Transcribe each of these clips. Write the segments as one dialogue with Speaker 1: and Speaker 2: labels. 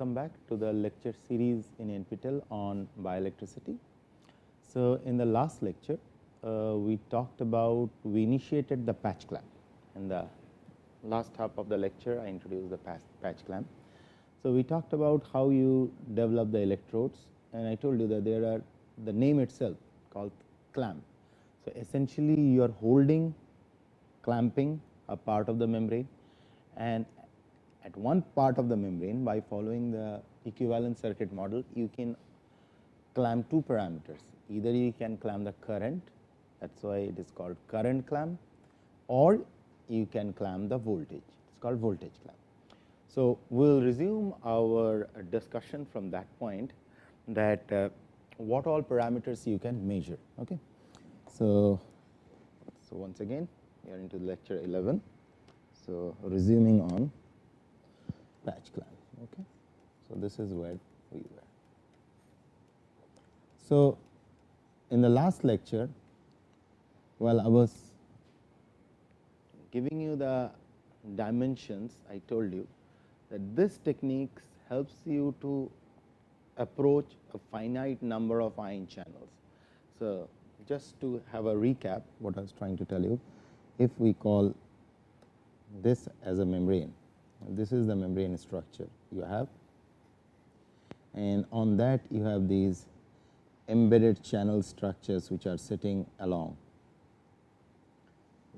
Speaker 1: welcome back to the lecture series in NPTEL on bioelectricity. So, in the last lecture, uh, we talked about, we initiated the patch clamp. In the last half of the lecture, I introduced the patch clamp. So, we talked about how you develop the electrodes and I told you that there are the name itself called clamp. So, essentially you are holding clamping a part of the membrane and at one part of the membrane by following the equivalent circuit model you can clamp two parameters either you can clamp the current that is why it is called current clamp or you can clamp the voltage it is called voltage clamp. So, we will resume our discussion from that point that uh, what all parameters you can measure. Okay. So, so once again we are into lecture 11. So, resuming on patch clamp. Okay. So, this is where we were. So, in the last lecture, while I was giving you the dimensions, I told you that this technique helps you to approach a finite number of ion channels. So, just to have a recap what I was trying to tell you, if we call this as a membrane this is the membrane structure you have and on that you have these embedded channel structures which are sitting along.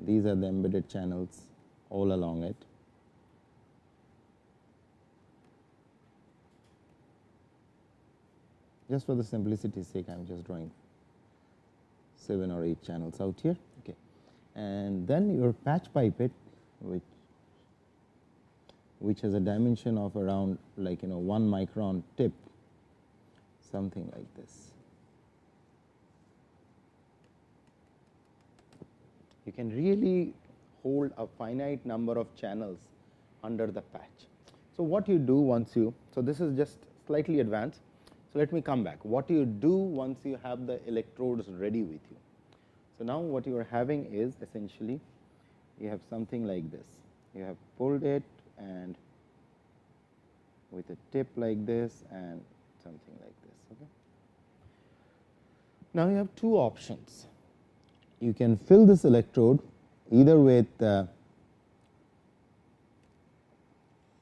Speaker 1: These are the embedded channels all along it. Just for the simplicity's sake, I am just drawing 7 or 8 channels out here. Okay. And then your patch pipette, which which has a dimension of around like you know 1 micron tip something like this. You can really hold a finite number of channels under the patch. So, what you do once you, so this is just slightly advanced. So, let me come back. What you do once you have the electrodes ready with you. So, now what you are having is essentially you have something like this. You have pulled it and with a tip like this and something like this. Okay. Now, you have two options. You can fill this electrode either with uh,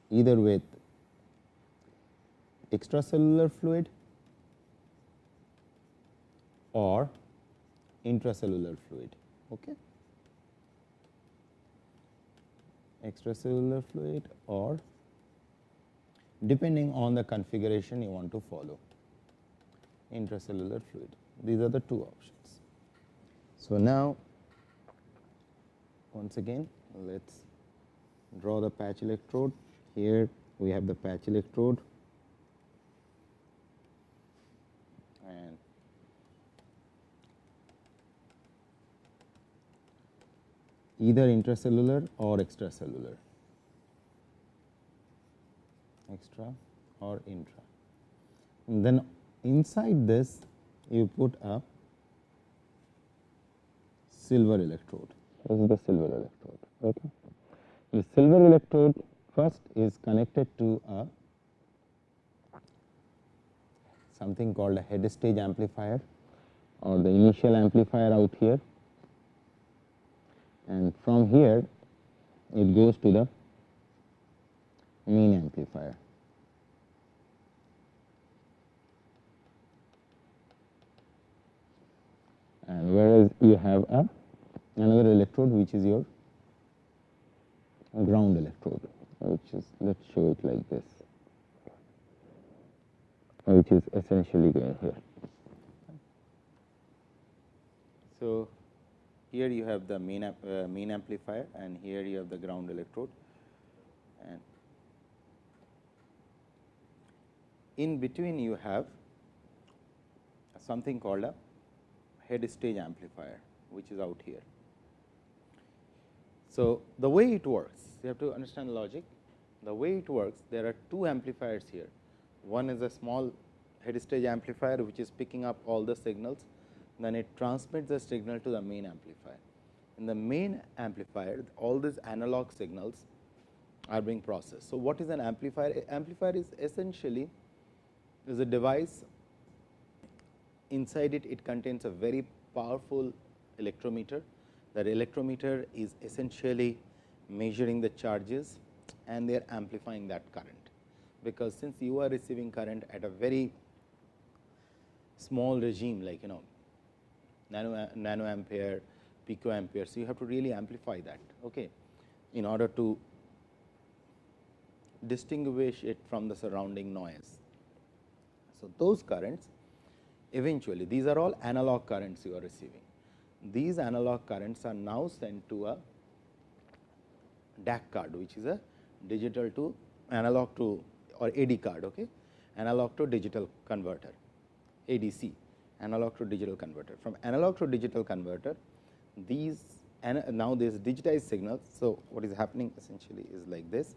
Speaker 1: either with extracellular fluid or intracellular fluid. Okay extracellular fluid or depending on the configuration you want to follow intracellular fluid. These are the two options. So, now once again let us draw the patch electrode. Here we have the patch electrode and either intracellular or extracellular extra or intra. And then inside this you put a silver electrode. This is the silver electrode. Okay. The silver electrode first is connected to a something called a head stage amplifier or the initial amplifier out here and from here it goes to the main amplifier. And whereas you have a another electrode which is your ground electrode, which is let us show it like this, which is essentially going here. So, here you have the main, uh, main amplifier and here you have the ground electrode. And in between you have something called a head stage amplifier which is out here. So, the way it works you have to understand logic. The way it works there are two amplifiers here. One is a small head stage amplifier which is picking up all the signals then it transmits the signal to the main amplifier. In the main amplifier all these analog signals are being processed. So, what is an amplifier? Amplifier is essentially is a device inside it, it contains a very powerful electrometer. That electrometer is essentially measuring the charges and they are amplifying that current, because since you are receiving current at a very small regime like you know nano, nano ampere, pico ampere. So, you have to really amplify that okay, in order to distinguish it from the surrounding noise. So, those currents eventually these are all analog currents you are receiving. These analog currents are now sent to a DAC card which is a digital to analog to or AD card okay, analog to digital converter ADC analog to digital converter. From analog to digital converter these and now this digitized signals. So, what is happening essentially is like this.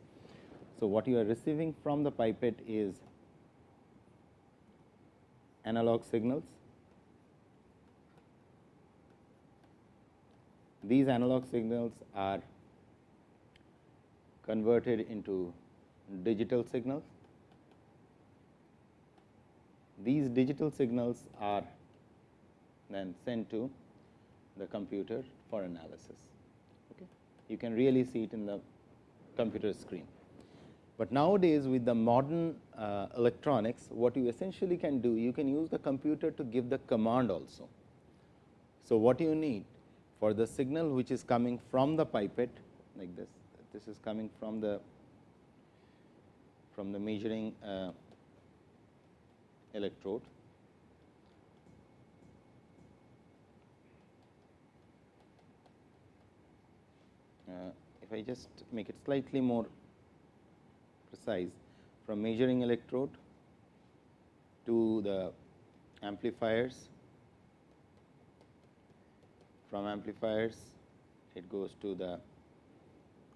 Speaker 1: So, what you are receiving from the pipette is analog signals. These analog signals are converted into digital signals. These digital signals are then sent to the computer for analysis. Okay. You can really see it in the computer screen. But nowadays with the modern uh, electronics, what you essentially can do, you can use the computer to give the command also. So, what you need for the signal which is coming from the pipette like this, this is coming from the from the measuring uh, electrode. Uh, if I just make it slightly more precise from measuring electrode to the amplifiers, from amplifiers it goes to the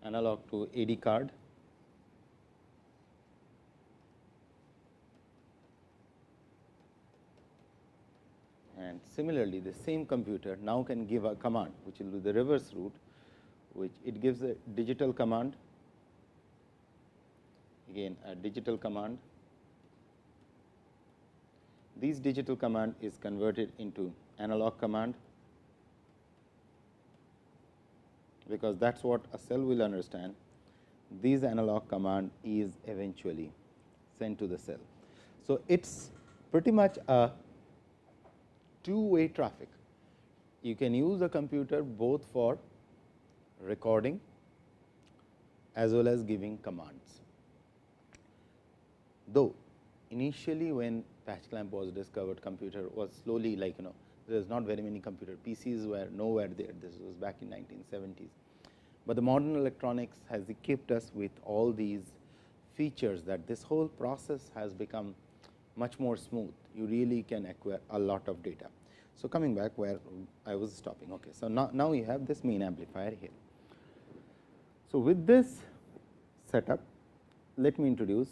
Speaker 1: analog to AD card. And similarly, the same computer now can give a command which will be the reverse route, which it gives a digital command again a digital command. This digital command is converted into analog command, because that is what a cell will understand. This analog command is eventually sent to the cell. So, it is pretty much a two way traffic. You can use the computer both for recording as well as giving commands though initially when patch clamp was discovered computer was slowly like you know there is not very many computer PCs were nowhere there this was back in 1970s. But the modern electronics has equipped us with all these features that this whole process has become much more smooth you really can acquire a lot of data. So, coming back where I was stopping okay. So, now, now you have this main amplifier here. So, with this setup let me introduce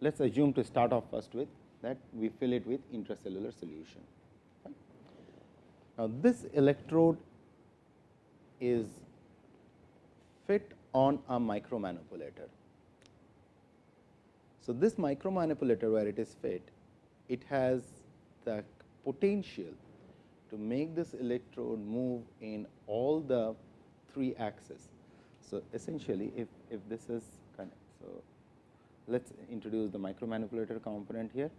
Speaker 1: let us assume to start off first with that we fill it with intracellular solution. Now, this electrode is fit on a micromanipulator. So, this micromanipulator where it is fit, it has the potential to make this electrode move in all the three axes. So, essentially if, if this is kind of, so let us introduce the micromanipulator component here.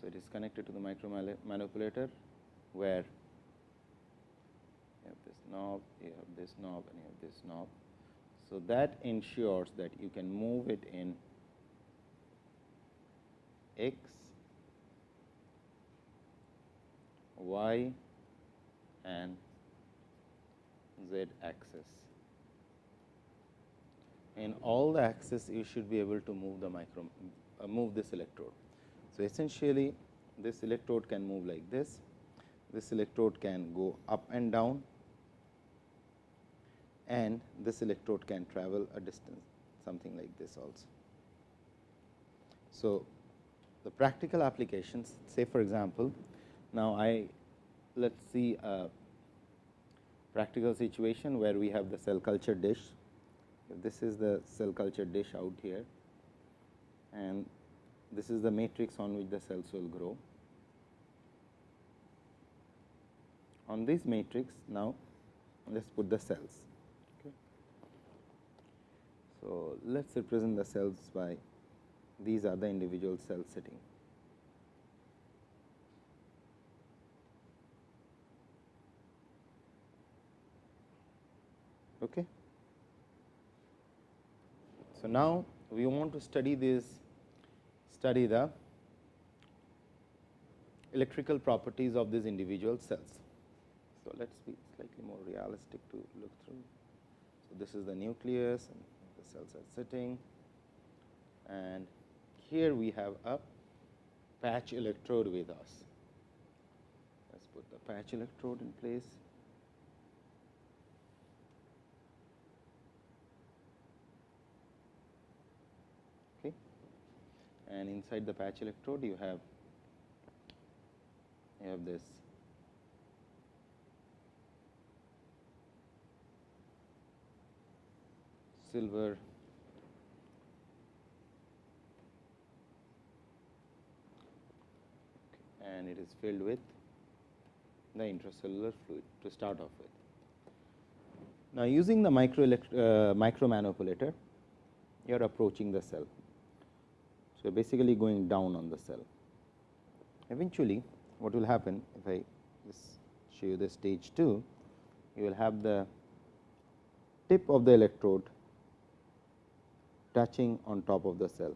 Speaker 1: So, it is connected to the micromanipulator where you have this knob, you have this knob and you have this knob. So, that ensures that you can move it in x, y and z axis. In all the axes, you should be able to move the micro uh, move this electrode. So, essentially this electrode can move like this, this electrode can go up and down and this electrode can travel a distance something like this also. So, the practical applications say for example, now I let us see a practical situation where we have the cell culture dish. This is the cell culture dish out here and this is the matrix on which the cells will grow. On this matrix now let us put the cells. Okay. So, let us represent the cells by these are the individual cells sitting. Okay. So, now we want to study this study the electrical properties of these individual cells. So, let us be slightly more realistic to look through. So, this is the nucleus and the cells are sitting and here we have a patch electrode with us. Let us put the patch electrode in place. Okay. And inside the patch electrode you have you have this silver and it is filled with the intracellular fluid to start off with. Now, using the micro, uh, you are approaching the cell. So, basically going down on the cell. Eventually, what will happen if I just show you the stage 2, you will have the tip of the electrode touching on top of the cell.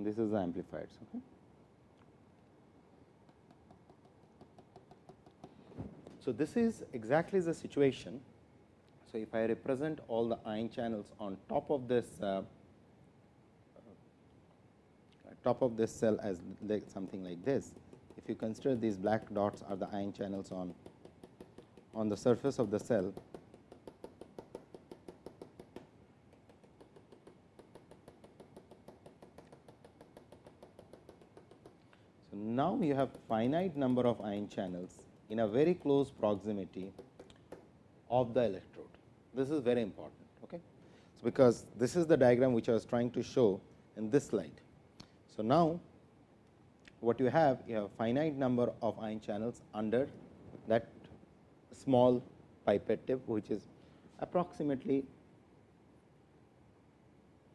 Speaker 1: And this is the amplifiers. Okay. So, this is exactly the situation. So, if I represent all the ion channels on top of this uh, top of this cell as like something like this. If you consider these black dots are the ion channels on on the surface of the cell, You have finite number of ion channels in a very close proximity of the electrode. This is very important. Okay? So, because this is the diagram which I was trying to show in this slide. So, now what you have you have finite number of ion channels under that small pipette tip which is approximately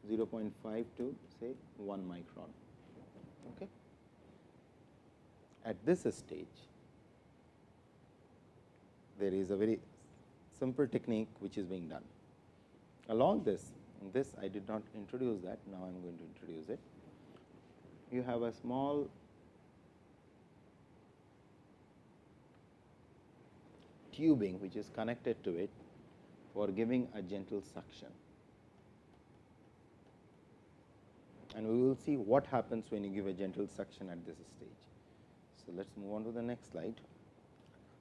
Speaker 1: 0.5 to say 1 micron. Okay. At this stage, there is a very simple technique which is being done. Along this, this I did not introduce that, now I am going to introduce it you have a small tubing which is connected to it for giving a gentle suction. And we will see what happens when you give a gentle suction at this stage. So, let us move on to the next slide.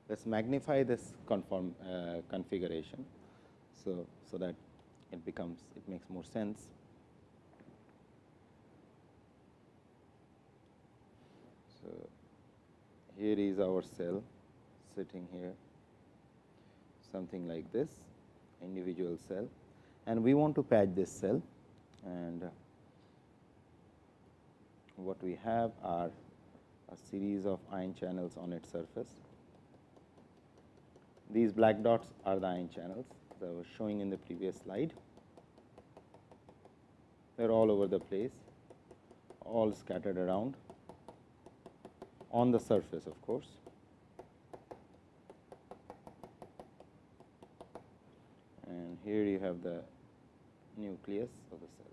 Speaker 1: Let us magnify this conform uh, configuration. So, so that it becomes it makes more sense. So, here is our cell sitting here something like this individual cell and we want to patch this cell and what we have are a series of ion channels on its surface. These black dots are the ion channels that I was showing in the previous slide. They are all over the place, all scattered around on the surface of course. And here you have the nucleus of the cell.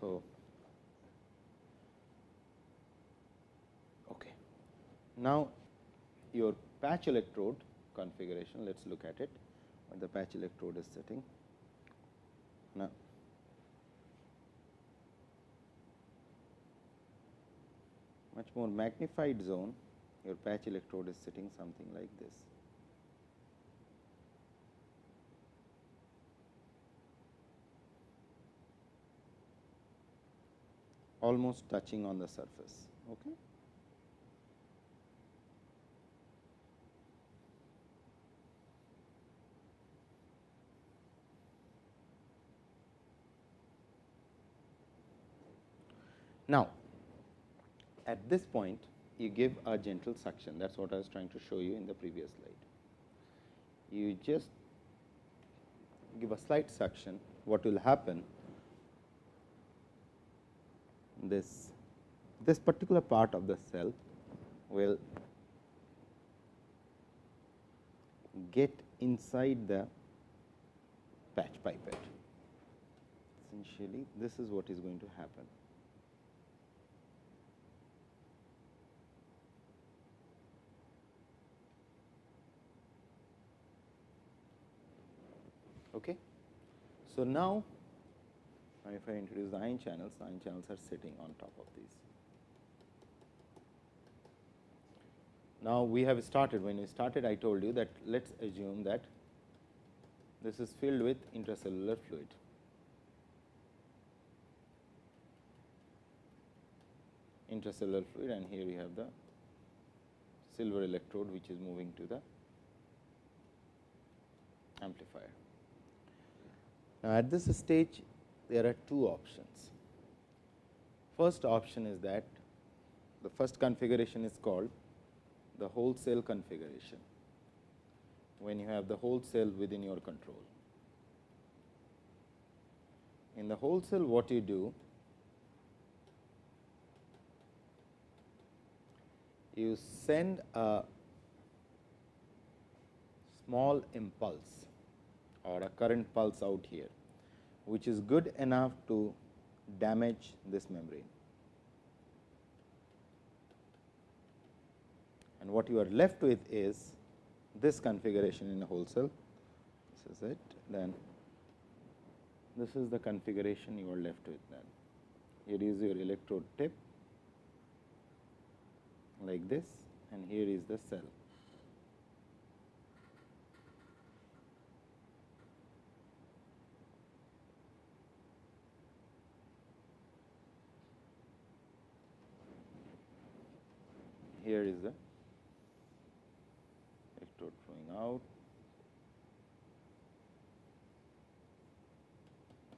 Speaker 1: So, Now, your patch electrode configuration, let us look at it what the patch electrode is sitting. Now, much more magnified zone, your patch electrode is sitting something like this. almost touching on the surface. Okay. Now, at this point you give a gentle suction that is what I was trying to show you in the previous slide. You just give a slight suction what will happen this this particular part of the cell will get inside the patch pipette. Essentially, this is what is going to happen. Okay. So, now if I introduce the ion channels, the ion channels are sitting on top of these. Now, we have started when we started I told you that let us assume that this is filled with intracellular fluid. intracellular fluid and here we have the silver electrode which is moving to the amplifier. Now, at this stage there are two options. First option is that the first configuration is called the whole cell configuration, when you have the whole cell within your control. In the whole cell what you do, you send a small impulse or a current pulse out here, which is good enough to damage this membrane. And what you are left with is this configuration in a whole cell. This is it. Then this is the configuration you are left with then. Here is your electrode tip like this and here is the cell. here is the electrode flowing out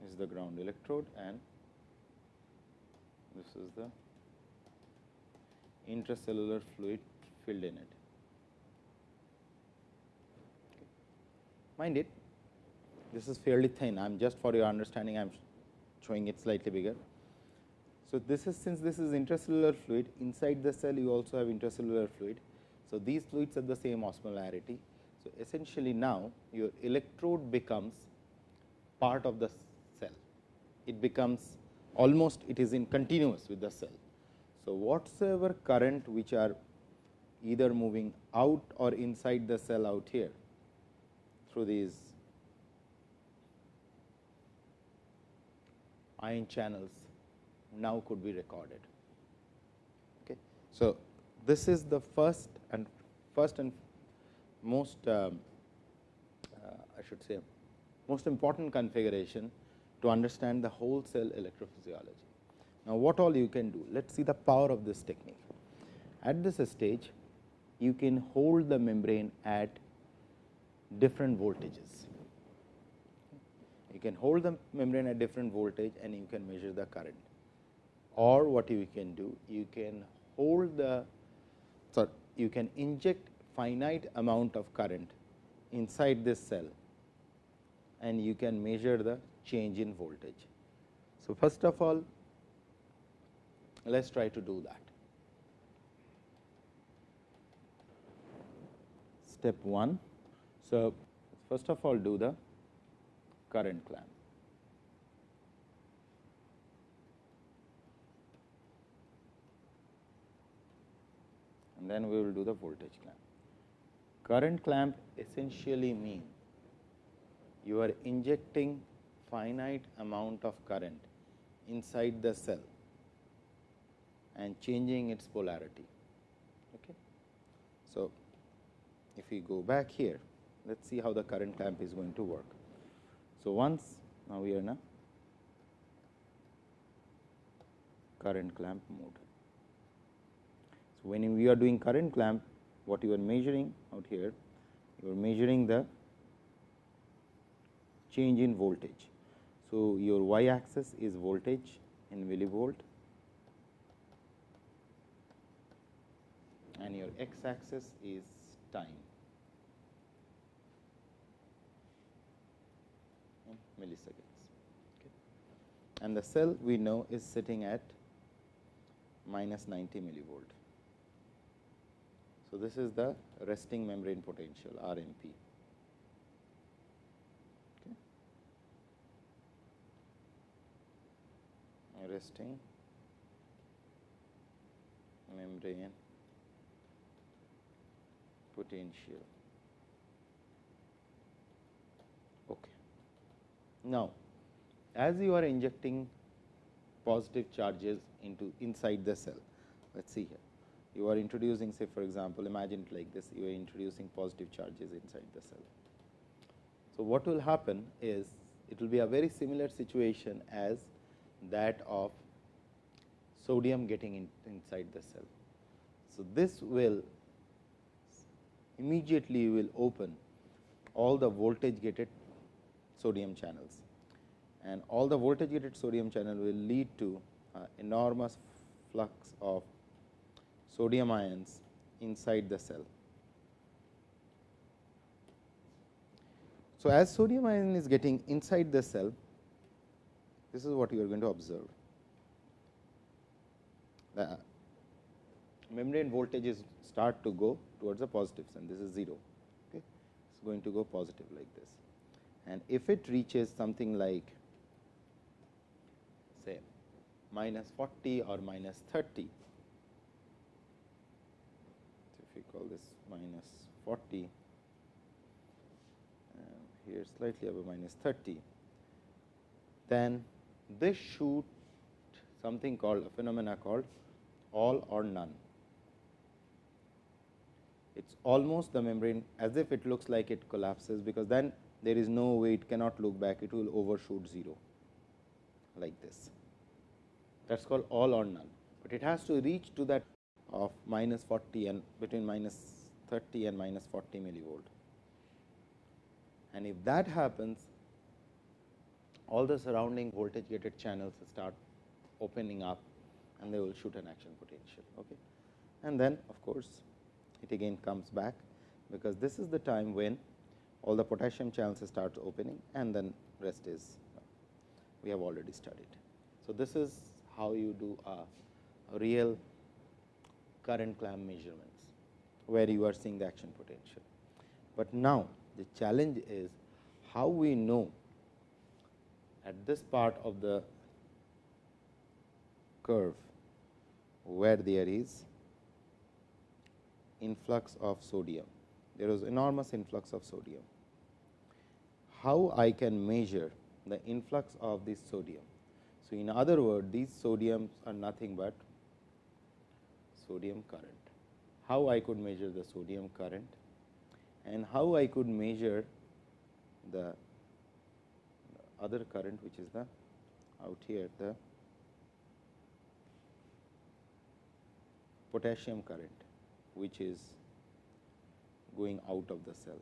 Speaker 1: is the ground electrode and this is the intracellular fluid filled in it. Mind it, this is fairly thin. I am just for your understanding, I am showing it slightly bigger. So, this is since this is intracellular fluid inside the cell you also have intracellular fluid. So, these fluids have the same osmolarity. So, essentially now your electrode becomes part of the cell. It becomes almost it is in continuous with the cell. So, whatsoever current which are either moving out or inside the cell out here through these ion channels now could be recorded. Okay. So, this is the first and first and most um, uh, I should say most important configuration to understand the whole cell electrophysiology. Now, what all you can do? Let us see the power of this technique. At this stage, you can hold the membrane at different voltages. You can hold the membrane at different voltage and you can measure the current or what you can do you can hold the sorry you can inject finite amount of current inside this cell and you can measure the change in voltage. So, first of all let us try to do that. Step 1. So, first of all do the current clamp. And then we will do the voltage clamp. Current clamp essentially mean you are injecting finite amount of current inside the cell and changing its polarity. Okay. So, if we go back here, let us see how the current clamp is going to work. So, once now we are in a current clamp mode. So, when we are doing current clamp what you are measuring out here you are measuring the change in voltage. So, your y axis is voltage in millivolt and your x axis is time in milliseconds. Okay. And the cell we know is sitting at minus 90 millivolt. So, this is the resting membrane potential RMP. Resting membrane potential. Okay. Now, as you are injecting positive charges into inside the cell, let us see here you are introducing say for example, imagine like this you are introducing positive charges inside the cell. So, what will happen is it will be a very similar situation as that of sodium getting in, inside the cell. So, this will immediately will open all the voltage gated sodium channels and all the voltage gated sodium channel will lead to uh, enormous flux of sodium ions inside the cell. So, as sodium ion is getting inside the cell, this is what you are going to observe. The membrane voltages start to go towards the positives and this is 0. Okay. It is going to go positive like this. And if it reaches something like say minus 40 or minus 30, we call this minus 40 um, here slightly above minus 30, then this shoot something called a phenomena called all or none. It is almost the membrane as if it looks like it collapses, because then there is no way it cannot look back, it will overshoot 0 like this. That is called all or none, but it has to reach to that of minus 40 and between minus 30 and minus 40 millivolt. And if that happens, all the surrounding voltage gated channels start opening up and they will shoot an action potential. Okay. And then of course, it again comes back, because this is the time when all the potassium channels start opening and then rest is we have already studied. So, this is how you do a, a real current clamp measurements, where you are seeing the action potential. But now, the challenge is how we know at this part of the curve where there is influx of sodium. There is enormous influx of sodium. How I can measure the influx of this sodium? So, in other words, these sodiums are nothing but sodium current. How I could measure the sodium current and how I could measure the other current which is the out here the potassium current which is going out of the cell.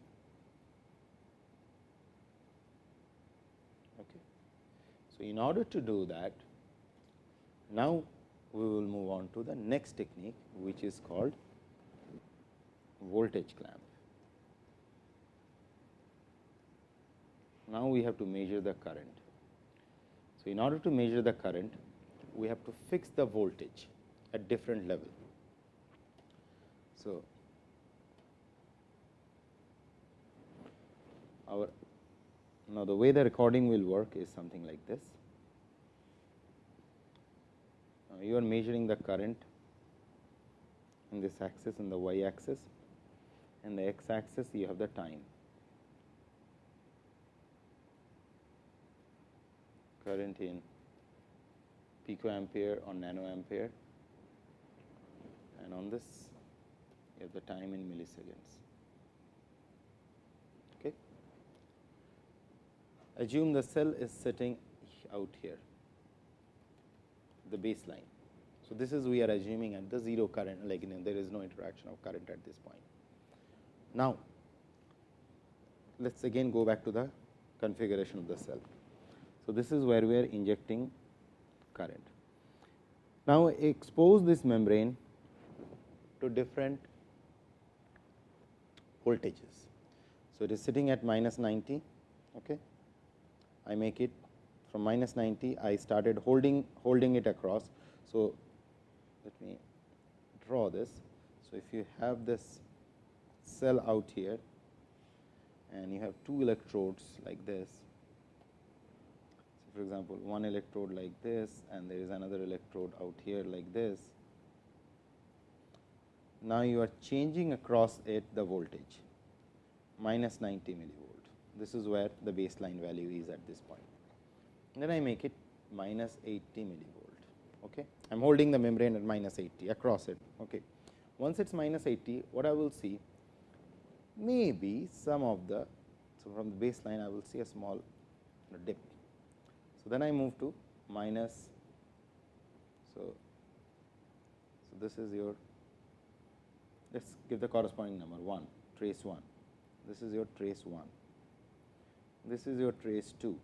Speaker 1: Okay. So, in order to do that now we will move on to the next technique which is called voltage clamp. Now, we have to measure the current. So, in order to measure the current, we have to fix the voltage at different level. So, our now the way the recording will work is something like this. You are measuring the current in this axis and the y axis and the x axis you have the time. Current in picoampere or nanoampere and on this you have the time in milliseconds. Okay. Assume the cell is sitting out here, the baseline So, this is we are assuming at the 0 current like you know, there is no interaction of current at this point. Now, let us again go back to the configuration of the cell. So, this is where we are injecting current. Now, expose this membrane to different voltages. So, it is sitting at minus 90. Okay. I make it from minus 90, I started holding holding it across. So, let me draw this. So, if you have this cell out here and you have two electrodes like this. So, for example, one electrode like this and there is another electrode out here like this. Now, you are changing across it the voltage minus 90 millivolt. This is where the baseline value is at this point. Then I make it minus 80 millivolt. Okay. I am holding the membrane at minus 80 across it. Okay. Once it is minus 80, what I will see maybe some of the, so from the baseline I will see a small dip. So, then I move to minus, so, so this is your, let us give the corresponding number 1, trace 1, this is your trace 1, this is your trace 2.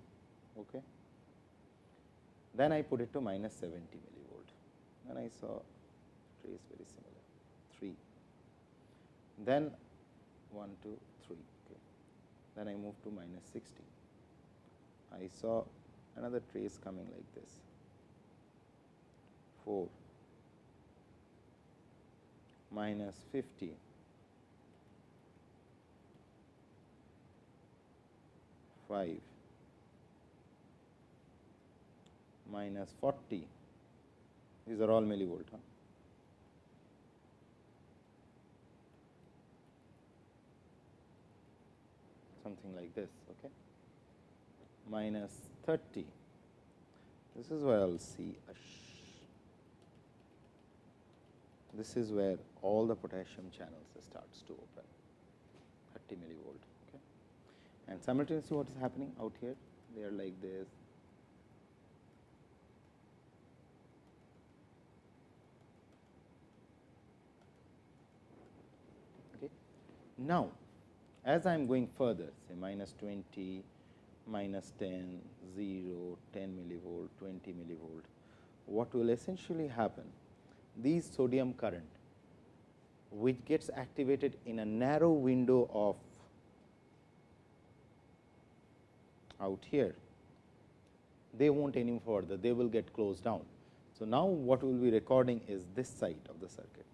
Speaker 1: Okay. Then I put it to minus 70 millivolt, then I saw trace very similar 3. Then 1, 2, 3. Okay. Then I moved to minus 60. I saw another trace coming like this 4 minus 50 5 minus 40 these are all millivolt. Huh? something like this okay? Minus 30 this is where I will see a this is where all the potassium channels starts to open. 30 millivolt okay? And simultaneously what is happening out here? They are like this okay now as I am going further say minus 20, minus 10, 0, 10 millivolt, 20 millivolt, what will essentially happen? These sodium current which gets activated in a narrow window of out here, they will not any further, they will get closed down. So, now what we will be recording is this side of the circuit.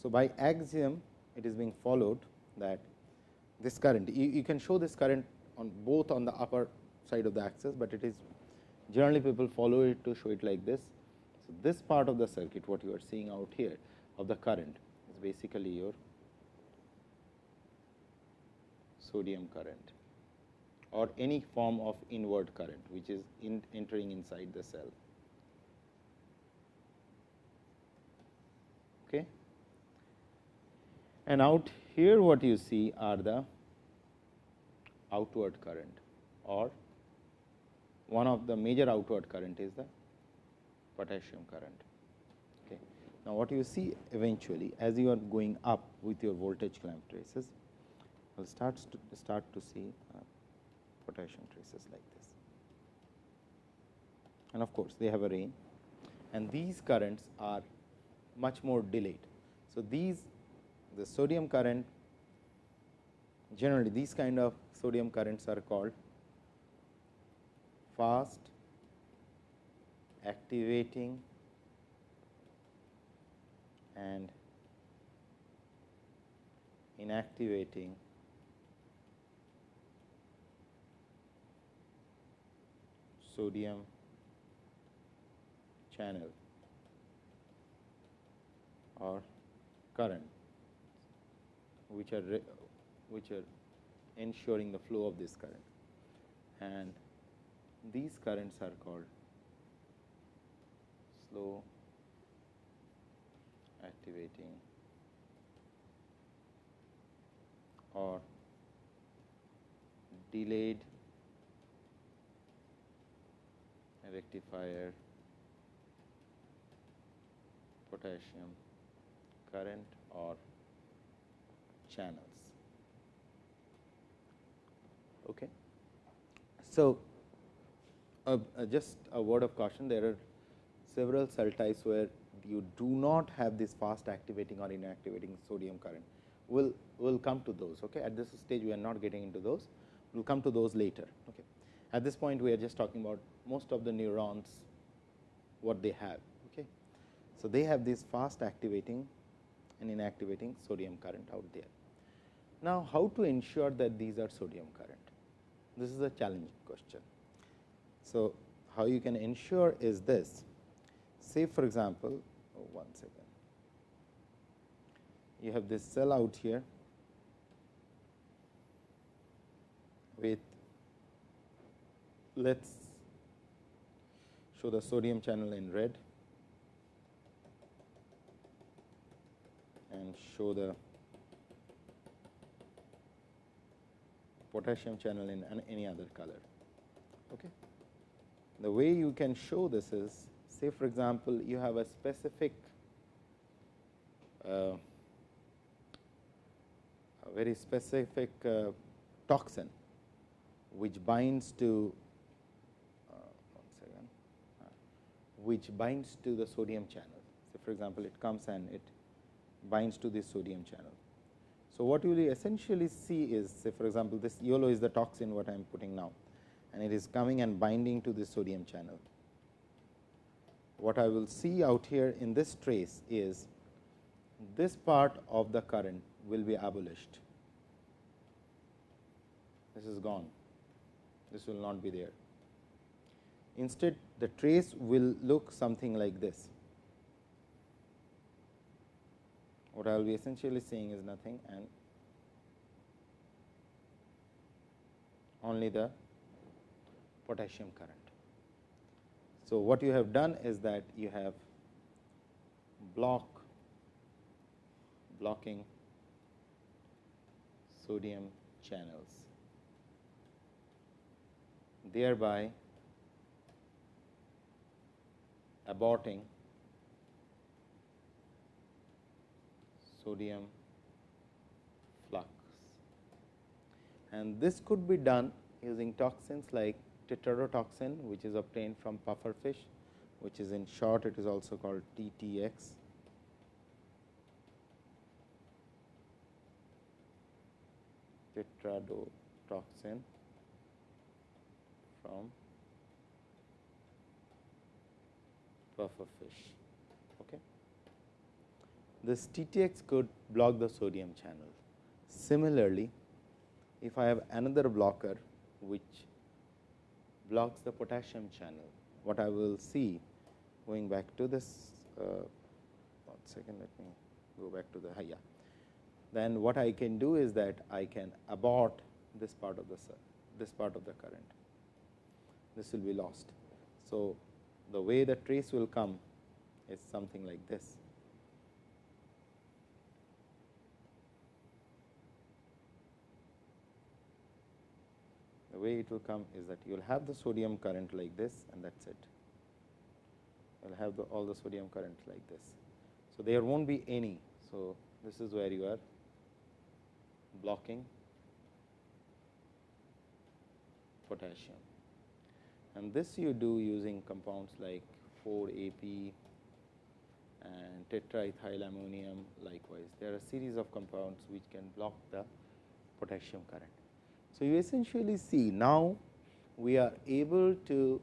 Speaker 1: So, by axiom it is being followed that this current. You, you, can show this current on both on the upper side of the axis, but it is generally people follow it to show it like this. So, this part of the circuit what you are seeing out here of the current is basically your sodium current or any form of inward current which is in entering inside the cell. Okay. And out here what you see are the outward current or one of the major outward current is the potassium current. Okay. Now, what you see eventually as you are going up with your voltage clamp traces, you will start to start to see uh, potassium traces like this. And of course, they have a range and these currents are much more delayed. So, these the sodium current generally these kind of sodium currents are called fast activating and inactivating sodium channel or current which are which are ensuring the flow of this current. And these currents are called slow activating or delayed rectifier potassium current or channels. Okay. So, uh, uh, just a word of caution there are several cell types where you do not have this fast activating or inactivating sodium current. We will we'll come to those. Okay. At this stage, we are not getting into those. We will come to those later. Okay. At this point, we are just talking about most of the neurons, what they have. Okay. So, they have this fast activating and inactivating sodium current out there. Now, how to ensure that these are sodium current? This is a challenging question. So, how you can ensure is this. Say for example, oh, one second. You have this cell out here with let us show the sodium channel in red and show the potassium channel in any other color. Okay. The way you can show this is say for example, you have a specific uh, a very specific uh, toxin which binds to uh, one second, uh, which binds to the sodium channel. So, for example, it comes and it binds to this sodium channel. So, what you will essentially see is say for example, this yellow is the toxin what I am putting now and it is coming and binding to the sodium channel. What I will see out here in this trace is this part of the current will be abolished. This is gone, this will not be there. Instead, the trace will look something like this. What I will be essentially saying is nothing and only the potassium current. So, what you have done is that you have block blocking sodium channels, thereby aborting sodium flux. And this could be done using toxins like tetrodotoxin, which is obtained from puffer fish, which is in short it is also called TTX. Tetrodotoxin from puffer fish. Okay. This TTX could block the sodium channel. Similarly, if I have another blocker which blocks the potassium channel. What I will see going back to this uh, one second let me go back to the yeah. Then what I can do is that I can abort this part of the this part of the current. This will be lost. So, the way the trace will come is something like this. Way it will come is that you will have the sodium current like this and that is it. You will have the, all the sodium current like this. So, there will not be any. So, this is where you are blocking potassium and this you do using compounds like 4 AP and tetraethylammonium likewise. There are a series of compounds which can block the potassium current. So, you essentially see now we are able to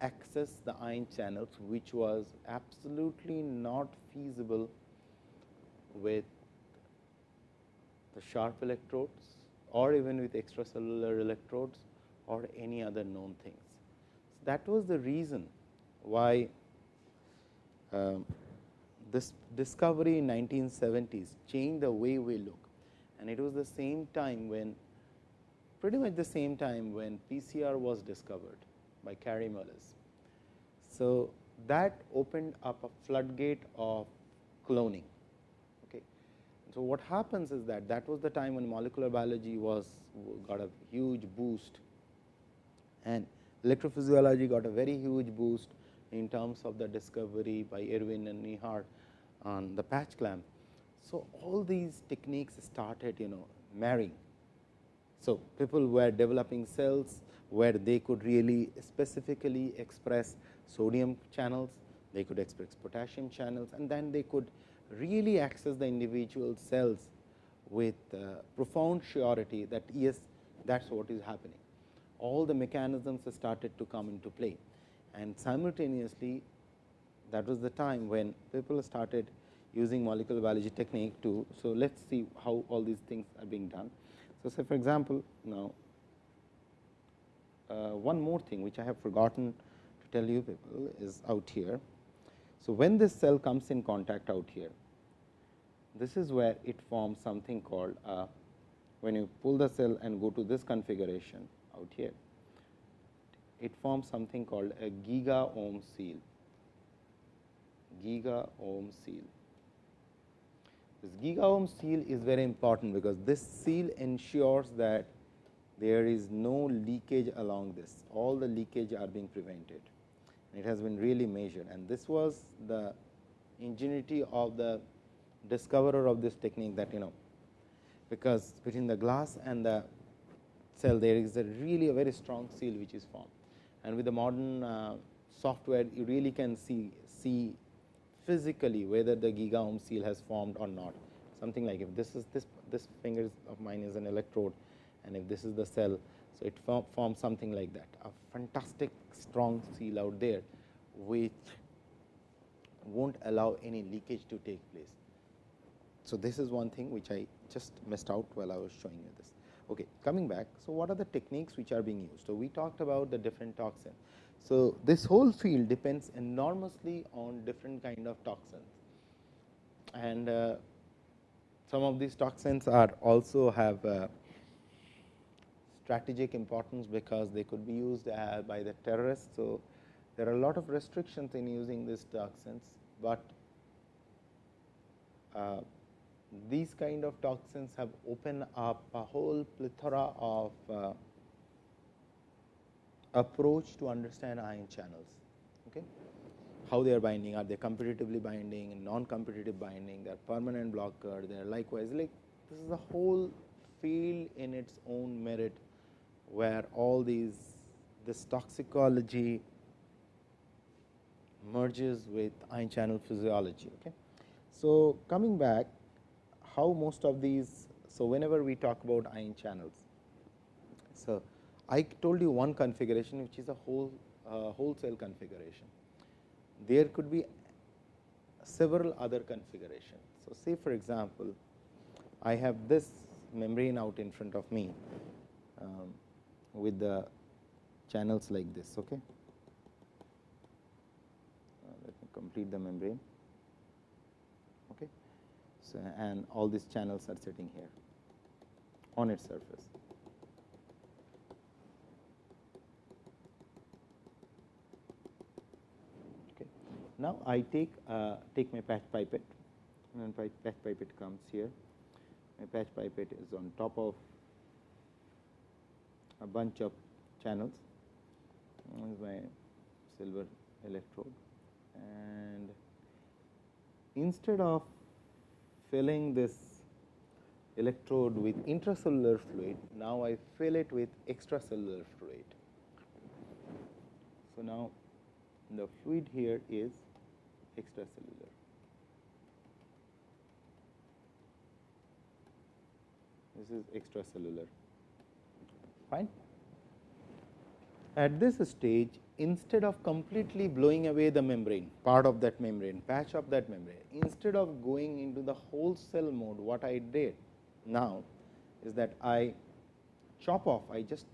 Speaker 1: access the ion channels which was absolutely not feasible with the sharp electrodes or even with extracellular electrodes or any other known things. So, that was the reason why um, this discovery in 1970s changed the way we look and it was the same time when pretty much the same time when PCR was discovered by Kary Mullis. So, that opened up a floodgate of cloning. Okay. So, what happens is that that was the time when molecular biology was got a huge boost and electrophysiology got a very huge boost in terms of the discovery by Erwin and Neihardt on the patch clamp. So, all these techniques started you know marrying. So, people were developing cells where they could really specifically express sodium channels, they could express potassium channels and then they could really access the individual cells with uh, profound surety that yes, that is what is happening. All the mechanisms started to come into play and simultaneously that was the time when people started using molecular biology technique to. So, let us see how all these things are being done. So, say for example, now uh, one more thing which I have forgotten to tell you people is out here. So, when this cell comes in contact out here, this is where it forms something called a, when you pull the cell and go to this configuration out here, it forms something called a giga ohm seal, giga ohm seal. This giga ohm seal is very important because this seal ensures that there is no leakage along this, all the leakage are being prevented. It has been really measured and this was the ingenuity of the discoverer of this technique that you know, because between the glass and the cell there is a really a very strong seal which is formed. And with the modern uh, software you really can see, see physically whether the giga ohm seal has formed or not. Something like if this is this, this finger of mine is an electrode and if this is the cell. So, it form, forms something like that a fantastic strong seal out there which not allow any leakage to take place. So, this is one thing which I just missed out while I was showing you this. Okay, coming back. So, what are the techniques which are being used? So, we talked about the different toxins. So, this whole field depends enormously on different kind of toxins and uh, some of these toxins are also have uh, strategic importance because they could be used uh, by the terrorists. So, there are a lot of restrictions in using these toxins, but uh, these kind of toxins have opened up a whole plethora of uh, approach to understand ion channels. Okay? How they are binding, are they competitively binding, non-competitive binding, they are permanent blocker, they are likewise like this is a whole field in its own merit, where all these this toxicology merges with ion channel physiology. Okay? So, coming back how most of these. So, whenever we talk about ion channels. I told you one configuration which is a whole uh, whole cell configuration. There could be several other configurations. So, say for example, I have this membrane out in front of me um, with the channels like this. Okay. Uh, let me complete the membrane. So, and all these channels are sitting here on its surface. Okay. Now, I take uh, take my patch pipette and patch pipette comes here. My patch pipette is on top of a bunch of channels. This is my silver electrode and instead of filling this electrode with intracellular fluid, now I fill it with extracellular fluid. So, now the fluid here is extracellular. This is extracellular, fine. At this stage, instead of completely blowing away the membrane, part of that membrane, patch of that membrane, instead of going into the whole cell mode, what I did now is that I chop off, I just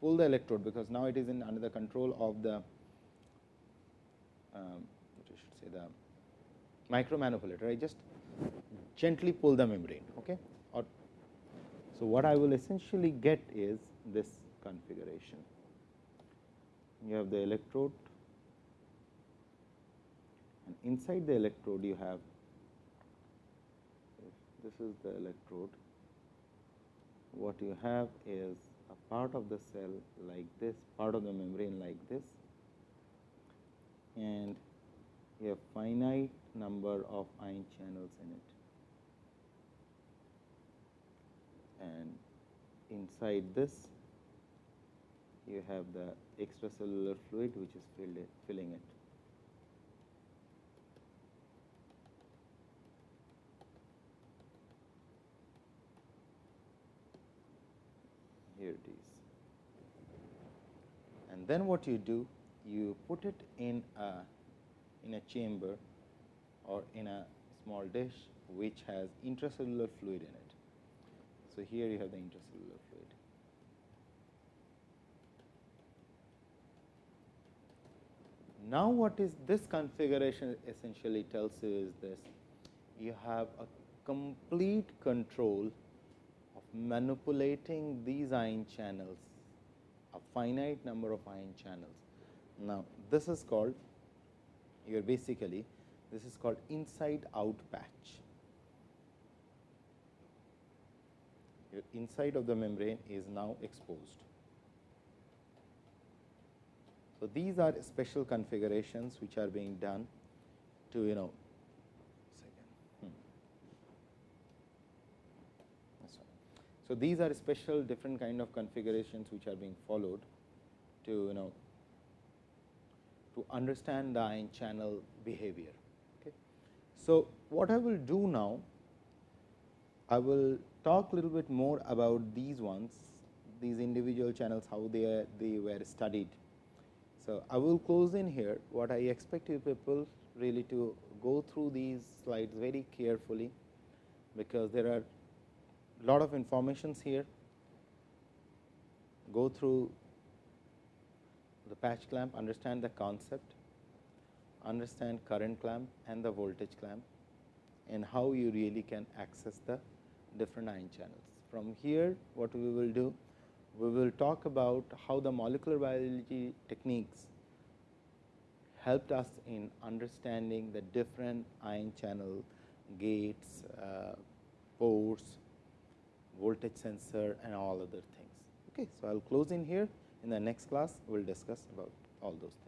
Speaker 1: pull the electrode because now it is in under the control of the, um, what I should say the micro manipulator. I just gently pull the membrane. Okay? Or, so, what I will essentially get is this configuration you have the electrode and inside the electrode you have this is the electrode what you have is a part of the cell like this part of the membrane like this and a finite number of ion channels in it. And inside this you have the extracellular fluid which is filled it, filling it. Here it is. And then what you do, you put it in a in a chamber or in a small dish which has intracellular fluid in it. So, here you have the intracellular fluid. Now, what is this configuration essentially tells you is this, you have a complete control of manipulating these ion channels, a finite number of ion channels. Now, this is called you are basically this is called inside out patch. Your inside of the membrane is now exposed. So, these are special configurations which are being done to you know. So, these are special different kind of configurations which are being followed to you know to understand the ion channel behavior. Okay. So, what I will do now, I will talk a little bit more about these ones, these individual channels, how they are, they were studied. So, I will close in here. What I expect you people really to go through these slides very carefully, because there are lot of informations here. Go through the patch clamp, understand the concept, understand current clamp and the voltage clamp and how you really can access the different ion channels. From here what we will do, we will talk about how the molecular biology techniques helped us in understanding the different ion channel gates, uh, ports, voltage sensor and all other things. Okay, so, I will close in here. In the next class, we will discuss about all those things.